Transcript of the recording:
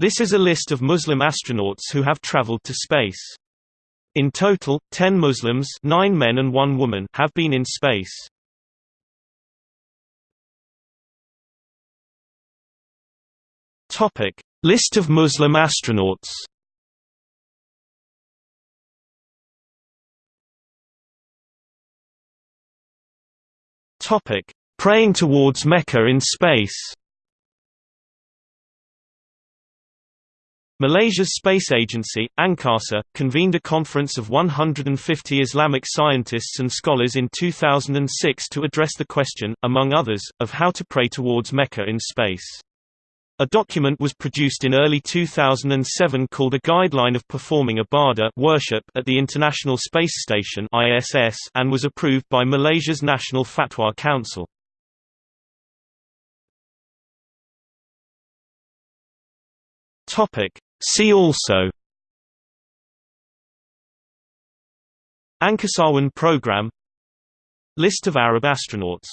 This is a list of Muslim astronauts who have traveled to space. In total, 10 Muslims nine men and one woman have been in space. Topic: List of Muslim astronauts. Topic: Praying towards Mecca in space. Malaysia's space agency, Angkasa, convened a conference of 150 Islamic scientists and scholars in 2006 to address the question, among others, of how to pray towards Mecca in space. A document was produced in early 2007 called A Guideline of Performing Ibadah worship at the International Space Station ISS and was approved by Malaysia's National Fatwa Council. See also Angkasawan program List of Arab astronauts